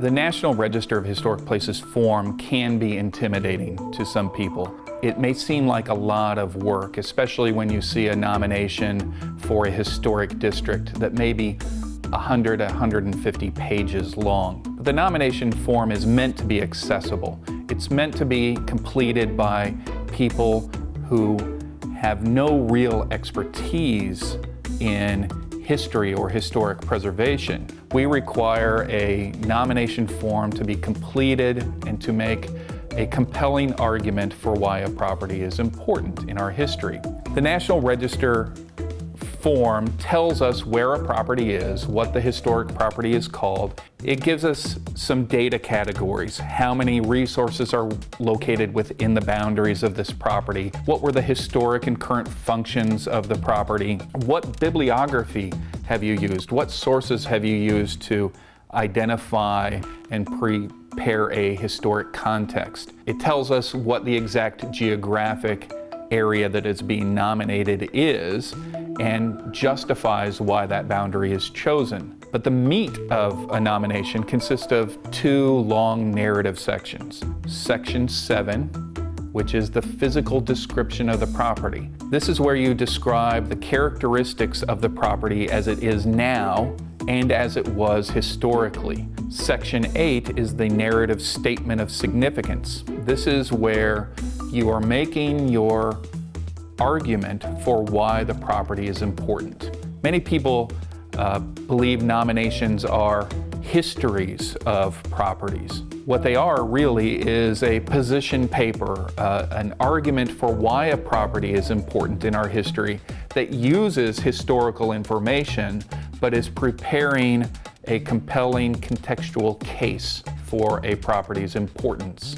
The National Register of Historic Places form can be intimidating to some people. It may seem like a lot of work, especially when you see a nomination for a historic district that may be 100 150 pages long. The nomination form is meant to be accessible. It's meant to be completed by people who have no real expertise in history or historic preservation. We require a nomination form to be completed and to make a compelling argument for why a property is important in our history. The National Register form tells us where a property is, what the historic property is called. It gives us some data categories, how many resources are located within the boundaries of this property, what were the historic and current functions of the property, what bibliography have you used, what sources have you used to identify and prepare a historic context. It tells us what the exact geographic area that is being nominated is and justifies why that boundary is chosen. But the meat of a nomination consists of two long narrative sections. Section 7, which is the physical description of the property. This is where you describe the characteristics of the property as it is now and as it was historically. Section 8 is the narrative statement of significance. This is where you are making your argument for why the property is important. Many people uh, believe nominations are histories of properties. What they are really is a position paper, uh, an argument for why a property is important in our history that uses historical information but is preparing a compelling contextual case for a property's importance.